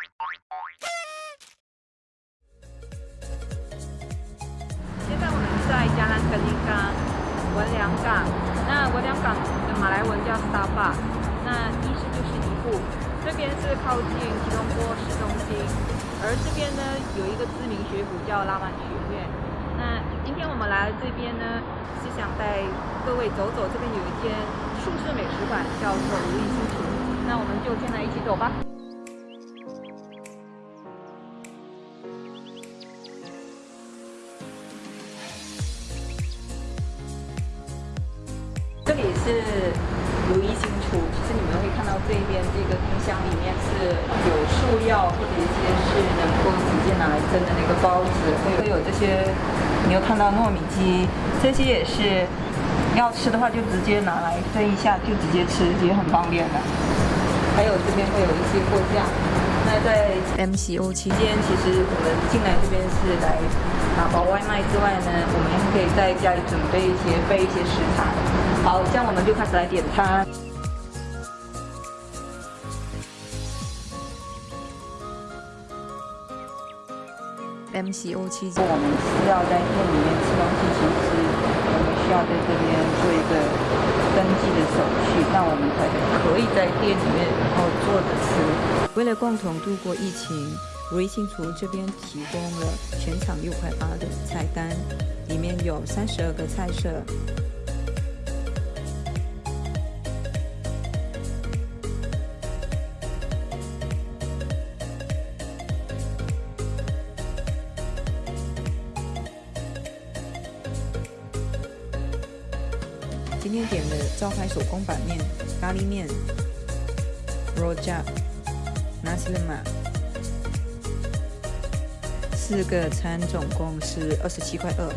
现在我们在加兰格林港文良港，那文良港的马来文叫 s t a r b u c k 那意思就是一步。这边是靠近吉隆坡市中心，而这边呢有一个知名学府叫拉曼学院。那今天我们来这边呢，是想带各位走走，这边有一间术士美食馆，叫做如意新厨。那我们就先来一起走吧。这里是如意新厨，其实你们会看到这边这个冰箱里面是有塑料或者一些是能够直接拿来蒸的那个包子，会会有这些，你有看到糯米鸡，这些也是要吃的话就直接拿来蒸一下就直接吃，也很方便的。还有这边会有一些货架。那在 MCO 期间，其实我们进来这边是来打包外卖之外呢，我们还可以在家里准备一些备一些食材。好，这样我们就开始来点餐。MCO 期间，我们需要在店里面吃东西，其实我们需要在这边做一个登记的手续，那我们才可以在店里面然后坐着吃。为了共同度过疫情，如意新厨这边提供了全场六块八的菜单，里面有三十二个菜色。今天点的招牌手工板面、咖喱面、rojak、nasi lemak，四个餐总共是二十七块二。